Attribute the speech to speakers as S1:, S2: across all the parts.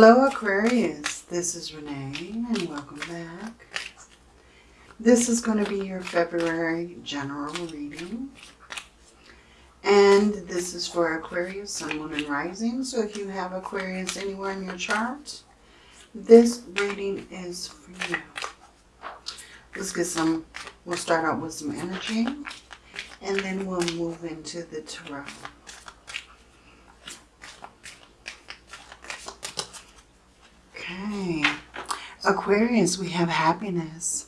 S1: Hello Aquarius, this is Renee and welcome back. This is going to be your February general reading. And this is for Aquarius, Sun, Moon, and Rising. So if you have Aquarius anywhere in your chart, this reading is for you. Let's get some, we'll start out with some energy and then we'll move into the tarot. Okay. Aquarius, we have happiness.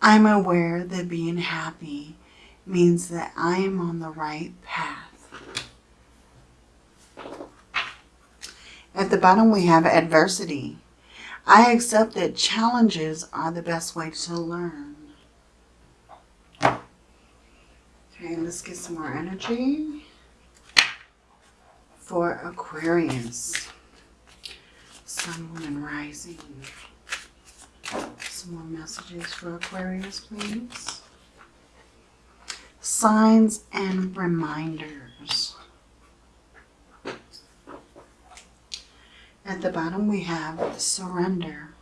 S1: I'm aware that being happy means that I am on the right path. At the bottom, we have adversity. I accept that challenges are the best way to learn. Okay, let's get some more energy for Aquarius. Sun, Moon, and Rising. Some more messages for Aquarius, please. Signs and reminders. At the bottom we have surrender.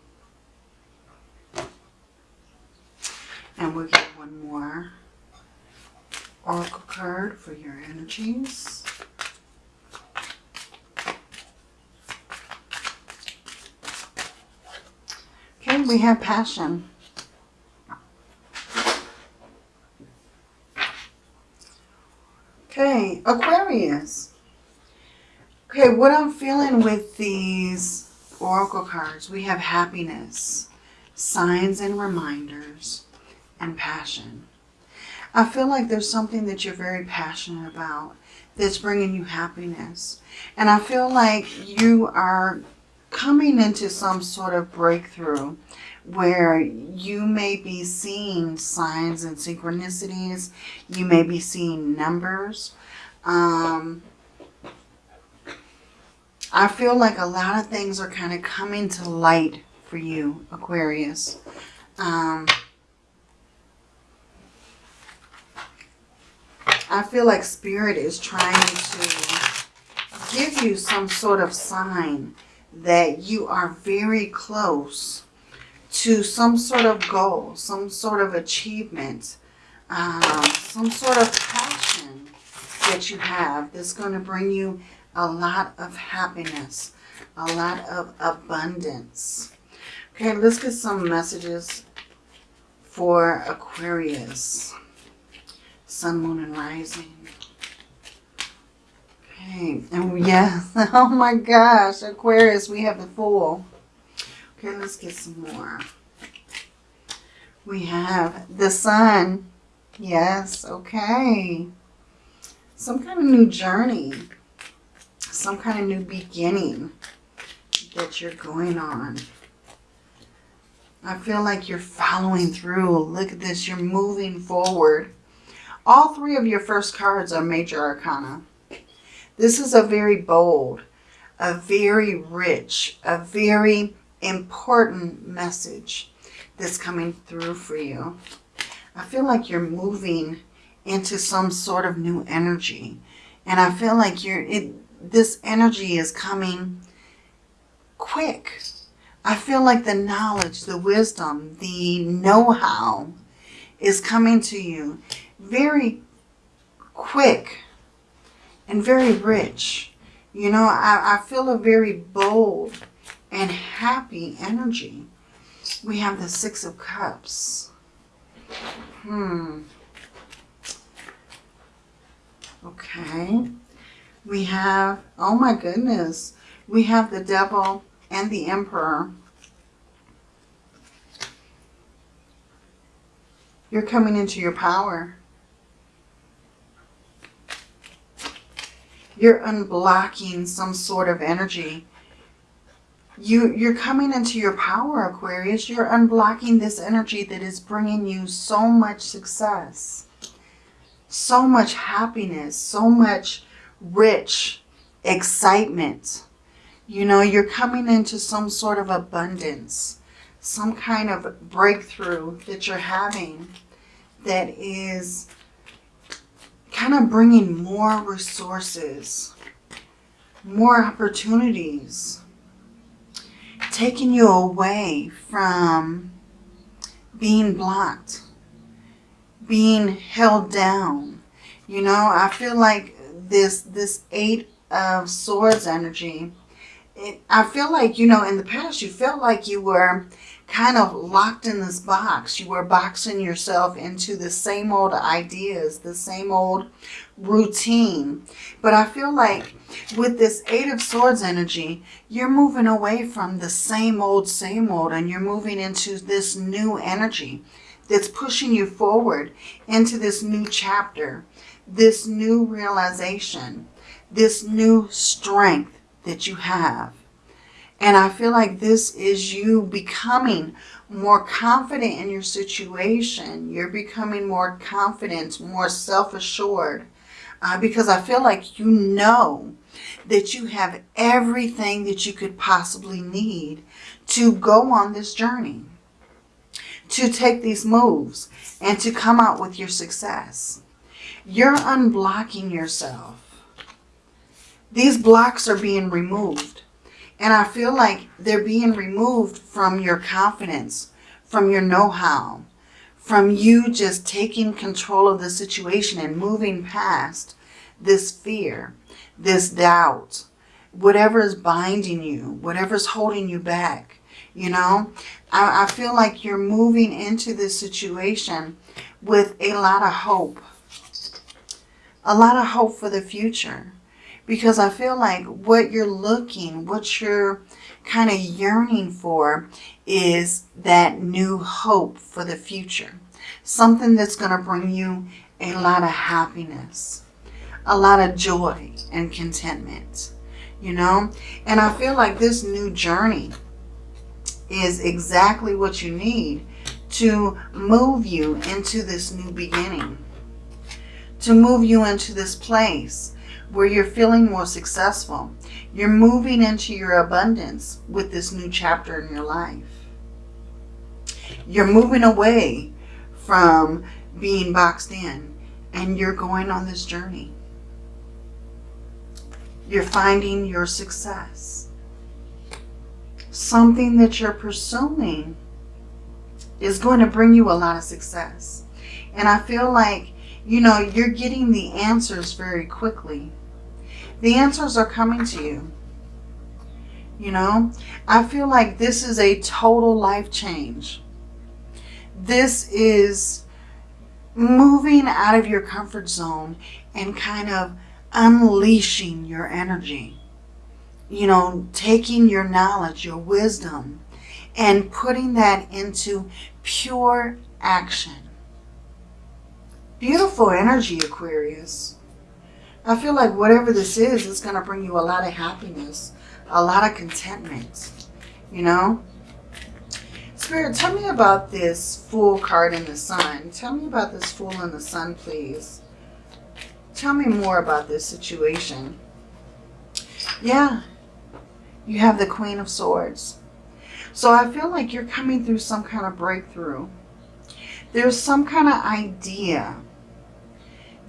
S1: And we'll get one more oracle card for your energies. Okay, we have passion. Okay, Aquarius. Okay, what I'm feeling with these oracle cards, we have happiness, signs and reminders, and passion. I feel like there's something that you're very passionate about that's bringing you happiness. And I feel like you are coming into some sort of breakthrough where you may be seeing signs and synchronicities. You may be seeing numbers. Um, I feel like a lot of things are kind of coming to light for you, Aquarius. Um, I feel like Spirit is trying to give you some sort of sign that you are very close to some sort of goal, some sort of achievement, um, some sort of passion that you have that's going to bring you a lot of happiness, a lot of abundance. Okay, let's get some messages for Aquarius, Sun, Moon, and Rising. Okay, and oh, yes, oh my gosh, Aquarius, we have the Fool. Okay, let's get some more. We have the Sun. Yes, okay. Some kind of new journey. Some kind of new beginning that you're going on. I feel like you're following through. Look at this. You're moving forward. All three of your first cards are major arcana. This is a very bold, a very rich, a very important message that's coming through for you. I feel like you're moving into some sort of new energy. And I feel like you're it this energy is coming quick. I feel like the knowledge, the wisdom, the know-how is coming to you very quick and very rich. You know, I, I feel a very bold and happy energy. We have the Six of Cups. Hmm. Okay. We have, oh my goodness, we have the Devil and the Emperor. You're coming into your power. You're unblocking some sort of energy. You, you're coming into your power, Aquarius. You're unblocking this energy that is bringing you so much success, so much happiness, so much rich excitement. You know, you're coming into some sort of abundance, some kind of breakthrough that you're having that is kind of bringing more resources, more opportunities. taking you away from being blocked, being held down. You know, I feel like this this eight of swords energy, it, I feel like, you know, in the past you felt like you were kind of locked in this box. You were boxing yourself into the same old ideas, the same old routine. But I feel like with this Eight of Swords energy, you're moving away from the same old, same old, and you're moving into this new energy that's pushing you forward into this new chapter, this new realization, this new strength that you have. And I feel like this is you becoming more confident in your situation. You're becoming more confident, more self-assured. Uh, because I feel like you know that you have everything that you could possibly need to go on this journey. To take these moves and to come out with your success. You're unblocking yourself. These blocks are being removed. And I feel like they're being removed from your confidence, from your know-how, from you just taking control of the situation and moving past this fear, this doubt, whatever is binding you, whatever's holding you back. You know, I, I feel like you're moving into this situation with a lot of hope. A lot of hope for the future because I feel like what you're looking, what you're kind of yearning for is that new hope for the future. Something that's going to bring you a lot of happiness, a lot of joy and contentment, you know? And I feel like this new journey is exactly what you need to move you into this new beginning, to move you into this place where you're feeling more successful. You're moving into your abundance with this new chapter in your life. You're moving away from being boxed in and you're going on this journey. You're finding your success. Something that you're pursuing is going to bring you a lot of success. And I feel like, you know, you're getting the answers very quickly the answers are coming to you. You know, I feel like this is a total life change. This is moving out of your comfort zone and kind of unleashing your energy. You know, taking your knowledge, your wisdom, and putting that into pure action. Beautiful energy, Aquarius. I feel like whatever this is, it's going to bring you a lot of happiness, a lot of contentment, you know? Spirit, tell me about this Fool card in the Sun. Tell me about this Fool in the Sun, please. Tell me more about this situation. Yeah, you have the Queen of Swords. So I feel like you're coming through some kind of breakthrough. There's some kind of idea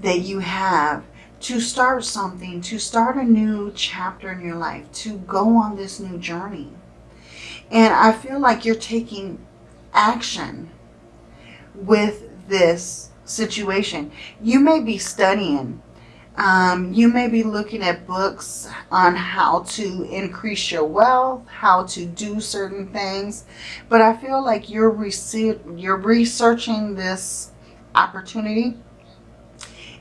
S1: that you have to start something, to start a new chapter in your life, to go on this new journey. And I feel like you're taking action with this situation. You may be studying. Um, you may be looking at books on how to increase your wealth, how to do certain things. But I feel like you're, you're researching this opportunity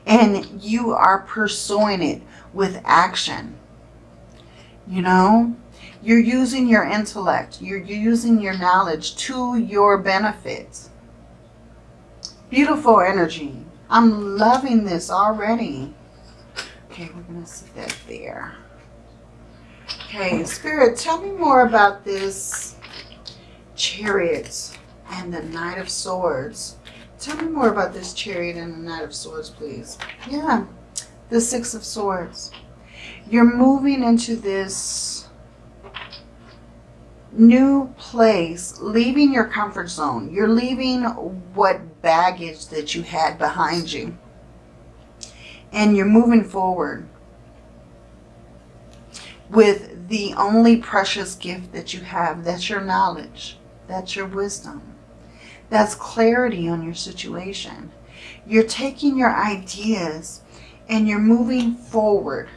S1: and you are pursuing it with action. You know, you're using your intellect, you're using your knowledge to your benefit. Beautiful energy. I'm loving this already. Okay, we're going to sit that there. Okay, Spirit, tell me more about this chariot and the Knight of Swords. Tell me more about this chariot and the Knight of Swords, please. Yeah, the Six of Swords. You're moving into this new place, leaving your comfort zone. You're leaving what baggage that you had behind you. And you're moving forward with the only precious gift that you have. That's your knowledge. That's your wisdom. That's clarity on your situation. You're taking your ideas and you're moving forward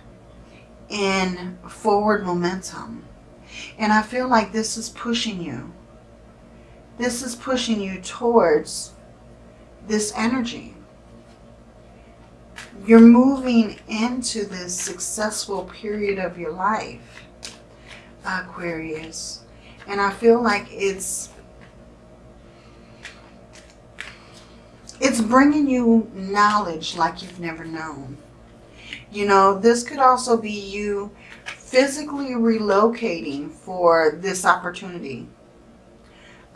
S1: in forward momentum. And I feel like this is pushing you. This is pushing you towards this energy. You're moving into this successful period of your life, Aquarius. And I feel like it's it's bringing you knowledge like you've never known. You know, this could also be you physically relocating for this opportunity.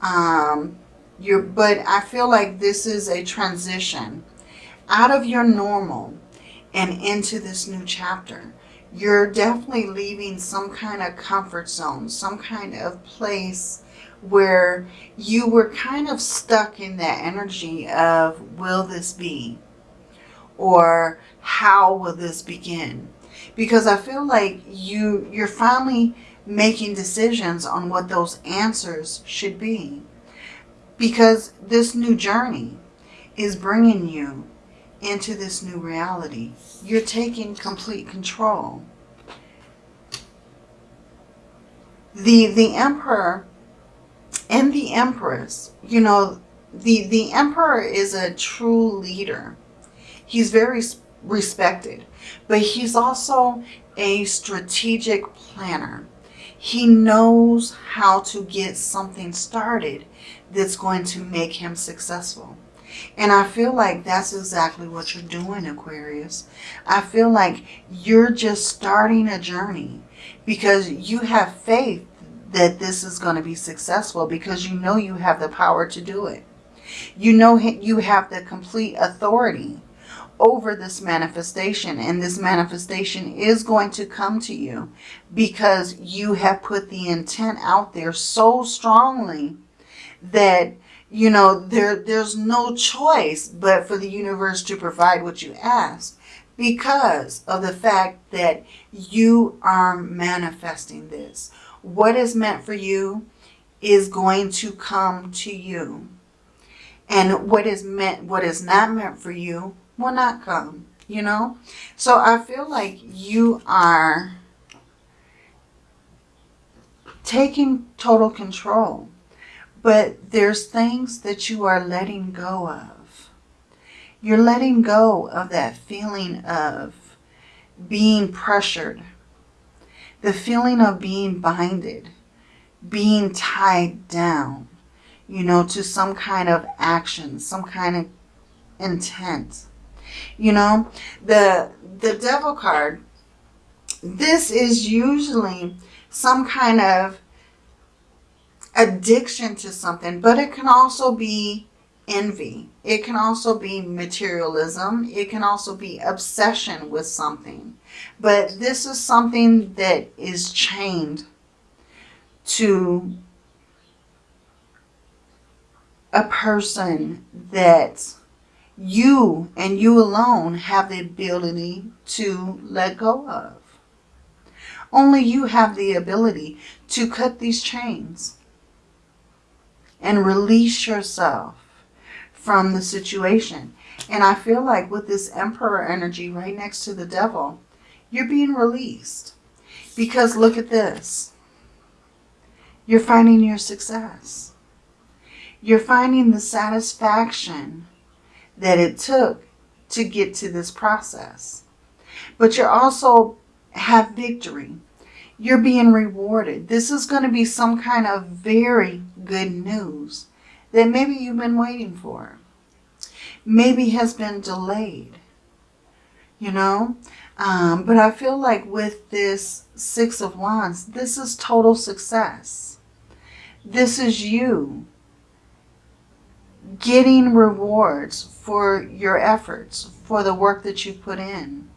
S1: Um, you're, but I feel like this is a transition out of your normal and into this new chapter. You're definitely leaving some kind of comfort zone, some kind of place where you were kind of stuck in that energy of, will this be? Or how will this begin? Because I feel like you, you're finally making decisions on what those answers should be. Because this new journey is bringing you into this new reality. You're taking complete control. The, the Emperor and the Empress, you know, the, the Emperor is a true leader. He's very respected, but he's also a strategic planner. He knows how to get something started that's going to make him successful. And I feel like that's exactly what you're doing, Aquarius. I feel like you're just starting a journey because you have faith that this is going to be successful because you know you have the power to do it. You know you have the complete authority over this manifestation and this manifestation is going to come to you because you have put the intent out there so strongly that you know there there's no choice but for the universe to provide what you ask because of the fact that you are manifesting this what is meant for you is going to come to you and what is meant what is not meant for you will not come, you know? So I feel like you are taking total control. But there's things that you are letting go of. You're letting go of that feeling of being pressured. The feeling of being binded. Being tied down. You know, to some kind of action. Some kind of intent. You know, the, the devil card, this is usually some kind of addiction to something, but it can also be envy. It can also be materialism. It can also be obsession with something. But this is something that is chained to a person that you and you alone have the ability to let go of. Only you have the ability to cut these chains and release yourself from the situation. And I feel like with this Emperor energy right next to the Devil, you're being released. Because look at this. You're finding your success. You're finding the satisfaction that it took to get to this process. But you're also have victory. You're being rewarded. This is going to be some kind of very good news that maybe you've been waiting for. Maybe has been delayed. You know? Um, but I feel like with this Six of Wands, this is total success. This is you getting rewards for your efforts, for the work that you put in.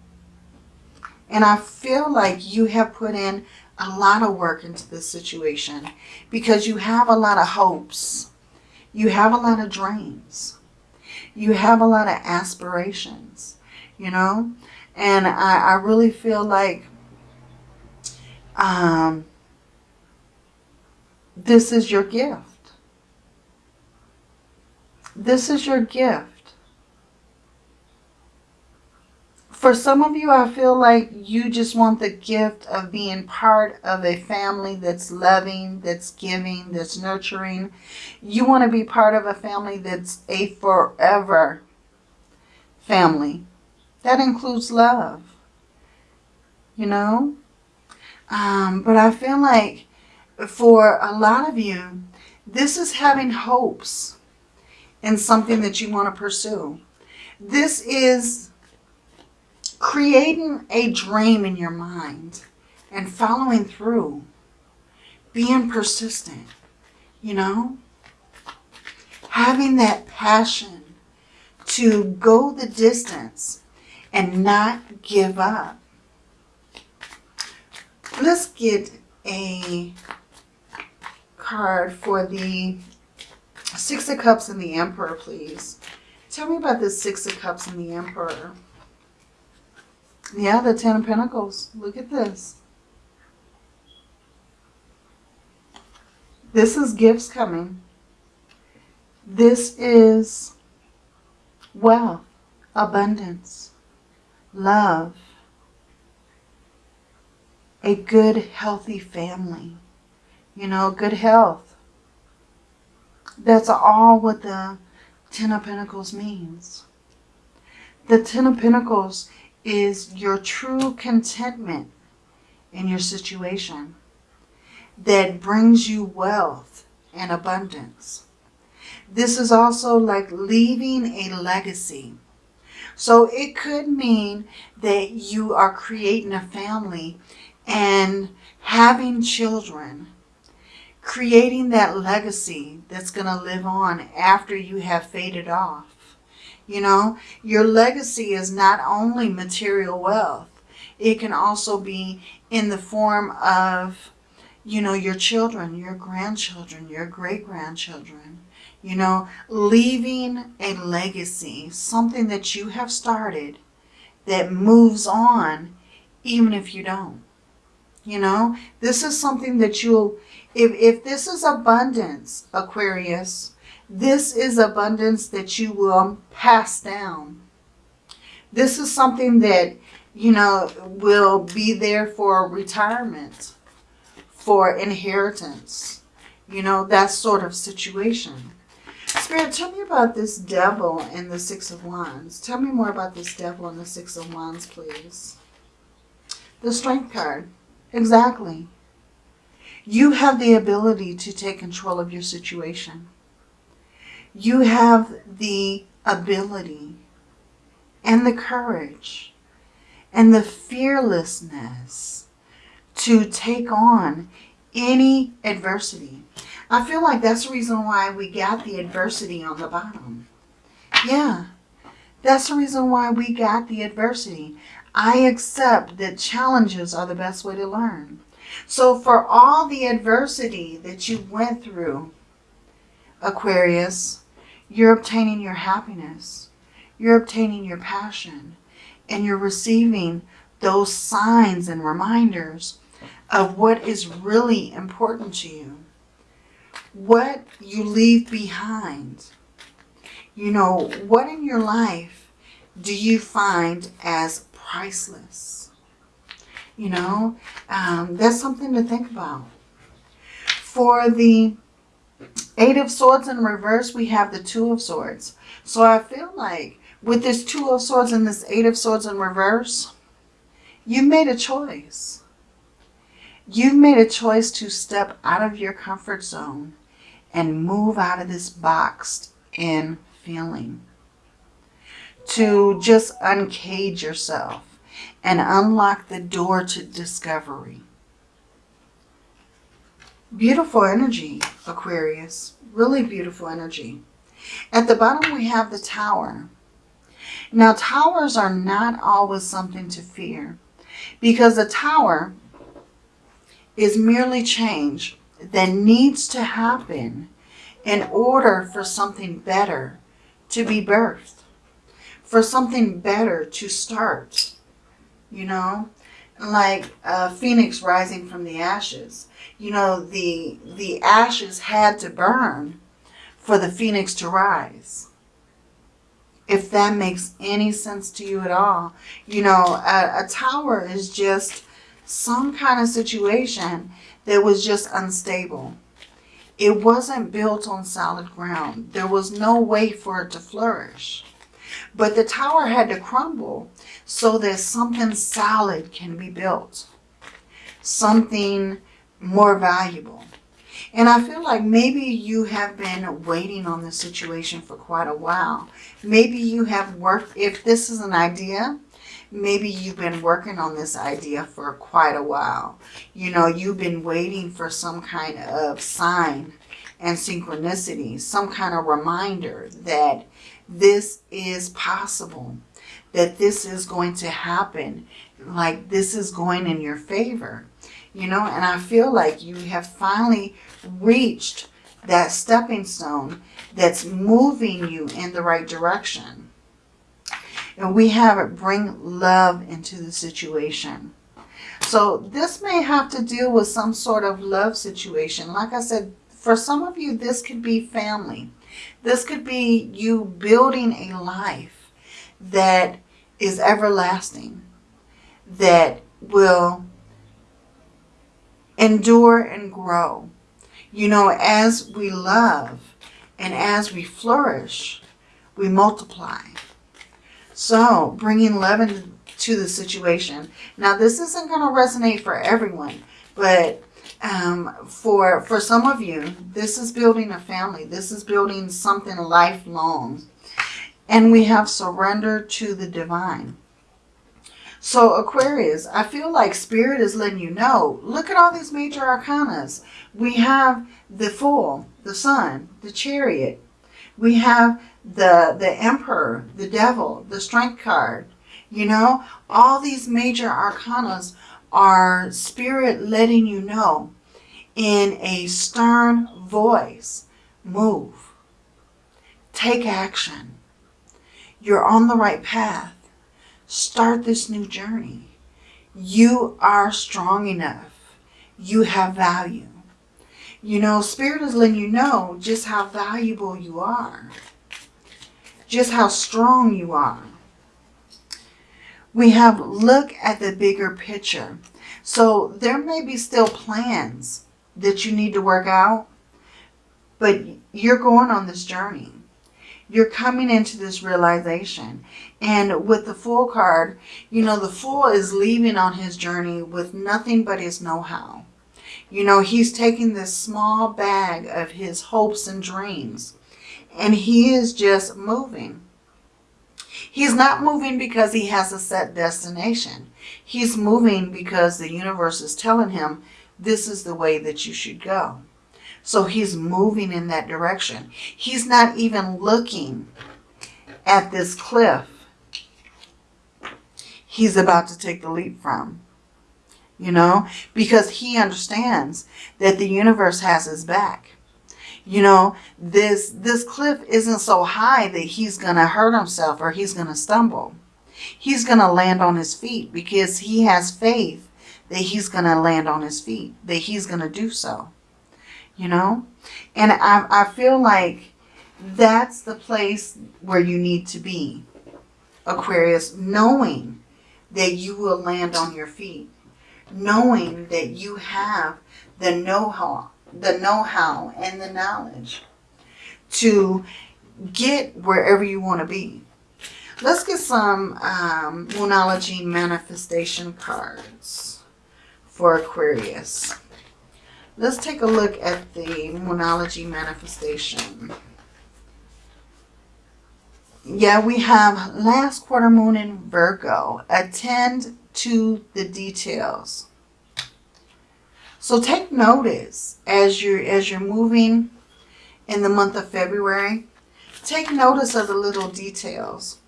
S1: And I feel like you have put in a lot of work into this situation because you have a lot of hopes. You have a lot of dreams. You have a lot of aspirations, you know? And I, I really feel like Um, this is your gift. This is your gift. For some of you, I feel like you just want the gift of being part of a family that's loving, that's giving, that's nurturing. You want to be part of a family that's a forever family. That includes love. You know? Um, but I feel like for a lot of you, this is having hopes in something that you want to pursue. This is creating a dream in your mind and following through, being persistent, you know, having that passion to go the distance and not give up. Let's get a card for the Six of Cups and the Emperor, please. Tell me about the Six of Cups and the Emperor. Yeah, the Ten of Pentacles. Look at this. This is gifts coming. This is wealth, abundance, love, a good, healthy family. You know, good health. That's all what the Ten of Pentacles means. The Ten of Pentacles is your true contentment in your situation that brings you wealth and abundance. This is also like leaving a legacy. So it could mean that you are creating a family and having children, creating that legacy that's going to live on after you have faded off. You know, your legacy is not only material wealth. It can also be in the form of, you know, your children, your grandchildren, your great-grandchildren. You know, leaving a legacy, something that you have started that moves on even if you don't. You know, this is something that you'll, if, if this is abundance, Aquarius, this is abundance that you will pass down. This is something that, you know, will be there for retirement, for inheritance, you know, that sort of situation. Spirit, tell me about this devil and the Six of Wands. Tell me more about this devil and the Six of Wands, please. The Strength card. Exactly. You have the ability to take control of your situation you have the ability and the courage and the fearlessness to take on any adversity. I feel like that's the reason why we got the adversity on the bottom. Yeah, that's the reason why we got the adversity. I accept that challenges are the best way to learn. So for all the adversity that you went through, Aquarius, you're obtaining your happiness. You're obtaining your passion. And you're receiving those signs and reminders of what is really important to you. What you leave behind. You know, what in your life do you find as priceless? You know, um, that's something to think about. For the Eight of Swords in reverse, we have the Two of Swords. So I feel like with this Two of Swords and this Eight of Swords in reverse, you've made a choice. You've made a choice to step out of your comfort zone and move out of this boxed in feeling. To just uncage yourself and unlock the door to discovery. Beautiful energy, Aquarius. Really beautiful energy. At the bottom, we have the tower. Now, towers are not always something to fear because a tower is merely change that needs to happen in order for something better to be birthed, for something better to start, you know. Like a phoenix rising from the ashes. You know, the the ashes had to burn for the phoenix to rise. If that makes any sense to you at all. You know, a, a tower is just some kind of situation that was just unstable. It wasn't built on solid ground. There was no way for it to flourish. But the tower had to crumble so that something solid can be built. Something more valuable. And I feel like maybe you have been waiting on this situation for quite a while. Maybe you have worked, if this is an idea, maybe you've been working on this idea for quite a while. You know, you've been waiting for some kind of sign and synchronicity, some kind of reminder that this is possible, that this is going to happen, like this is going in your favor. You know, and I feel like you have finally reached that stepping stone that's moving you in the right direction. And we have it bring love into the situation. So this may have to deal with some sort of love situation. Like I said, for some of you, this could be family. This could be you building a life that is everlasting, that will endure and grow. You know, as we love and as we flourish, we multiply. So, bringing love into the situation. Now, this isn't going to resonate for everyone, but um, for, for some of you, this is building a family. This is building something lifelong. And we have surrender to the divine. So Aquarius, I feel like Spirit is letting you know, look at all these major arcanas. We have the Fool, the Sun, the Chariot. We have the, the Emperor, the Devil, the Strength card. You know, all these major arcanas are Spirit letting you know in a stern voice, move. Take action. You're on the right path Start this new journey. You are strong enough. You have value. You know, Spirit is letting you know just how valuable you are. Just how strong you are. We have look at the bigger picture. So there may be still plans that you need to work out, but you're going on this journey. You're coming into this realization. And with the Fool card, you know, the Fool is leaving on his journey with nothing but his know-how. You know, he's taking this small bag of his hopes and dreams. And he is just moving. He's not moving because he has a set destination. He's moving because the universe is telling him this is the way that you should go. So he's moving in that direction. He's not even looking at this cliff he's about to take the leap from. You know, because he understands that the universe has his back. You know, this, this cliff isn't so high that he's going to hurt himself or he's going to stumble. He's going to land on his feet because he has faith that he's going to land on his feet, that he's going to do so you know? And I, I feel like that's the place where you need to be, Aquarius, knowing that you will land on your feet, knowing that you have the know-how, the know-how and the knowledge to get wherever you want to be. Let's get some um, Moonology manifestation cards for Aquarius. Let's take a look at the Moonology manifestation. Yeah, we have last quarter moon in Virgo. Attend to the details. So take notice as you're as you're moving in the month of February. Take notice of the little details.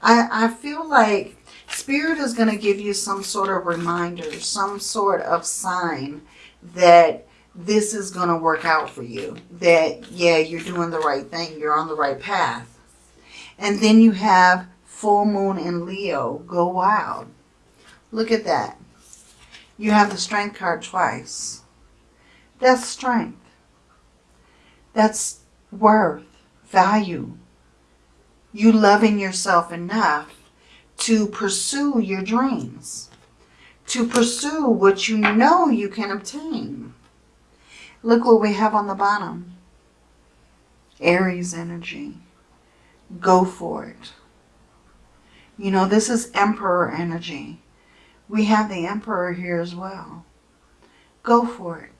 S1: I, I feel like Spirit is going to give you some sort of reminder, some sort of sign that this is going to work out for you. That, yeah, you're doing the right thing. You're on the right path. And then you have full moon in Leo. Go wild. Look at that. You have the strength card twice. That's strength. That's worth, value. You loving yourself enough to pursue your dreams, to pursue what you know you can obtain. Look what we have on the bottom. Aries energy. Go for it. You know, this is Emperor energy. We have the Emperor here as well. Go for it.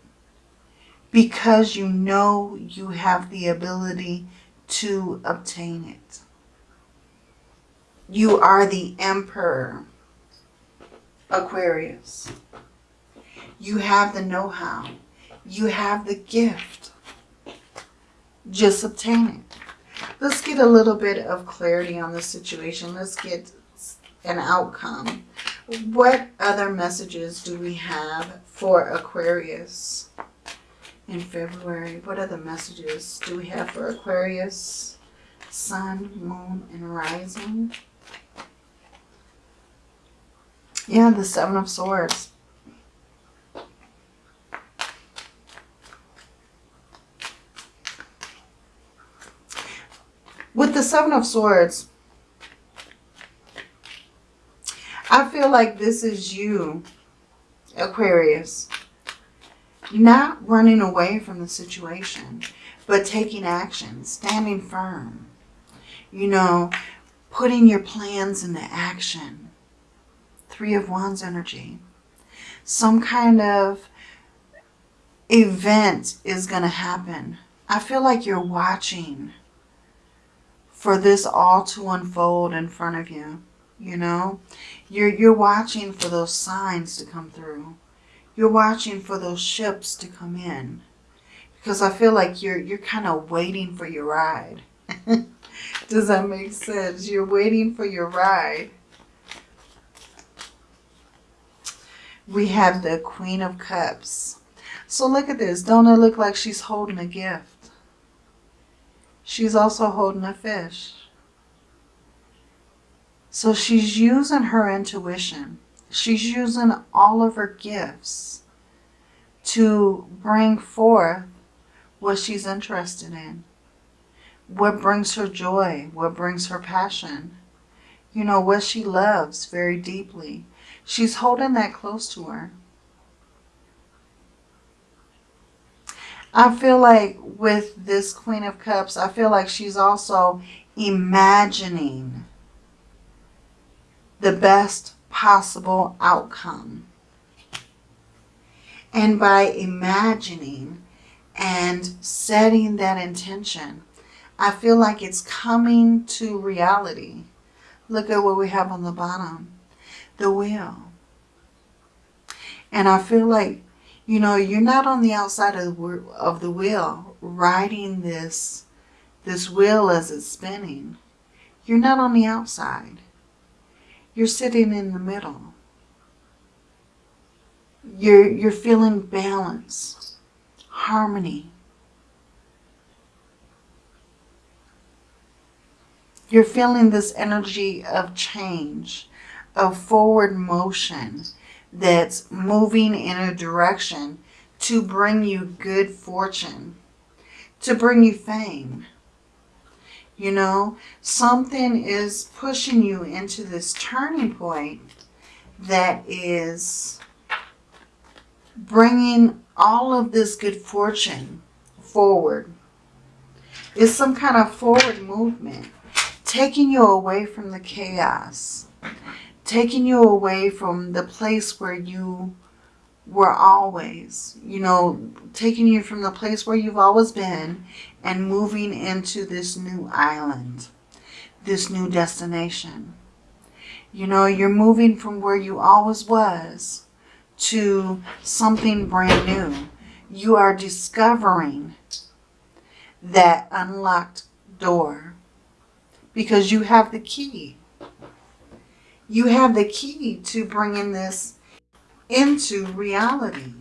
S1: Because you know you have the ability to obtain it. You are the Emperor, Aquarius. You have the know-how. You have the gift. Just obtain it. Let's get a little bit of clarity on the situation. Let's get an outcome. What other messages do we have for Aquarius in February? What other messages do we have for Aquarius? Sun, Moon, and Rising. Yeah, the Seven of Swords. With the Seven of Swords, I feel like this is you, Aquarius, not running away from the situation, but taking action, standing firm, you know, putting your plans into action. Three of Wands energy. Some kind of event is going to happen. I feel like you're watching for this all to unfold in front of you. You know, you're, you're watching for those signs to come through. You're watching for those ships to come in. Because I feel like you're, you're kind of waiting for your ride. Does that make sense? You're waiting for your ride. We have the Queen of Cups. So look at this. Don't it look like she's holding a gift? she's also holding a fish. So she's using her intuition. She's using all of her gifts to bring forth what she's interested in. What brings her joy, what brings her passion. You know, what she loves very deeply. She's holding that close to her. I feel like with this Queen of Cups, I feel like she's also imagining the best possible outcome. And by imagining and setting that intention, I feel like it's coming to reality. Look at what we have on the bottom. The wheel. And I feel like you know, you're not on the outside of the, of the wheel riding this, this wheel as it's spinning. You're not on the outside. You're sitting in the middle. You're, you're feeling balance, harmony. You're feeling this energy of change, of forward motion, that's moving in a direction to bring you good fortune, to bring you fame. You know, something is pushing you into this turning point that is bringing all of this good fortune forward. It's some kind of forward movement, taking you away from the chaos taking you away from the place where you were always, you know, taking you from the place where you've always been and moving into this new island, this new destination. You know, you're moving from where you always was to something brand new. You are discovering that unlocked door because you have the key you have the key to bringing this into reality.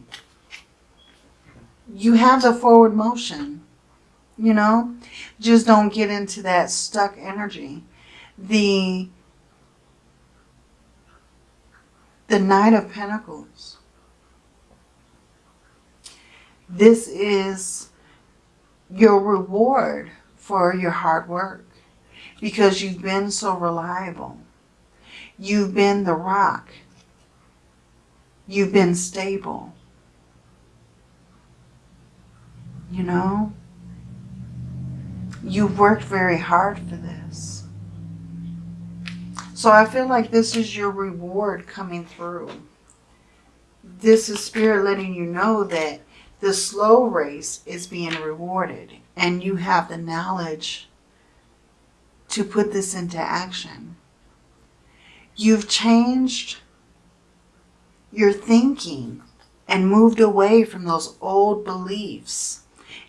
S1: You have the forward motion, you know. Just don't get into that stuck energy. The, the Knight of Pentacles. This is your reward for your hard work because you've been so reliable. You've been the rock. You've been stable. You know? You've worked very hard for this. So I feel like this is your reward coming through. This is Spirit letting you know that the slow race is being rewarded and you have the knowledge to put this into action. You've changed your thinking and moved away from those old beliefs.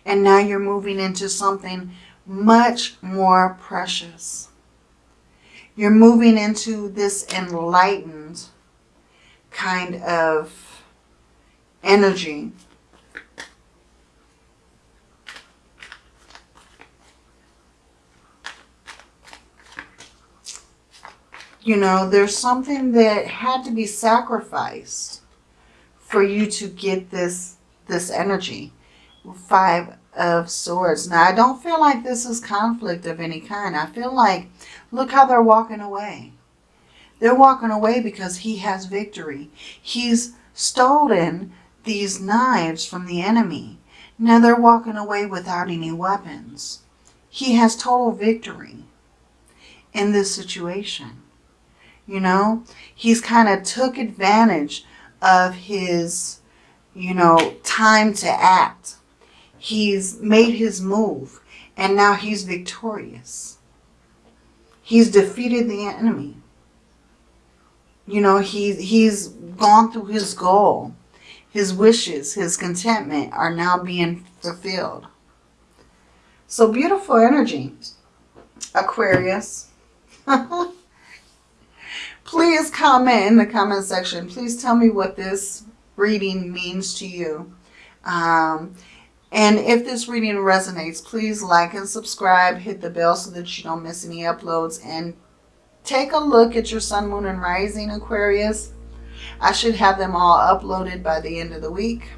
S1: And now you're moving into something much more precious. You're moving into this enlightened kind of energy. You know, there's something that had to be sacrificed for you to get this this energy. Five of Swords. Now, I don't feel like this is conflict of any kind. I feel like, look how they're walking away. They're walking away because he has victory. He's stolen these knives from the enemy. Now they're walking away without any weapons. He has total victory in this situation. You know, he's kind of took advantage of his, you know, time to act He's made his move and now he's victorious. He's defeated the enemy. You know, he, he's gone through his goal. His wishes, his contentment are now being fulfilled. So beautiful energy, Aquarius. Please comment in the comment section. Please tell me what this reading means to you. Um, and if this reading resonates, please like and subscribe. Hit the bell so that you don't miss any uploads. And take a look at your sun, moon, and rising Aquarius. I should have them all uploaded by the end of the week.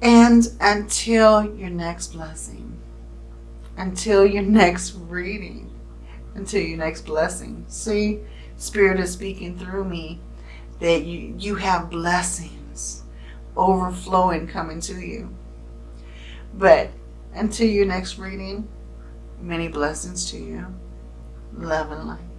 S1: And until your next blessing, until your next reading, until your next blessing. See, Spirit is speaking through me that you, you have blessings overflowing coming to you. But until your next reading, many blessings to you. Love and light.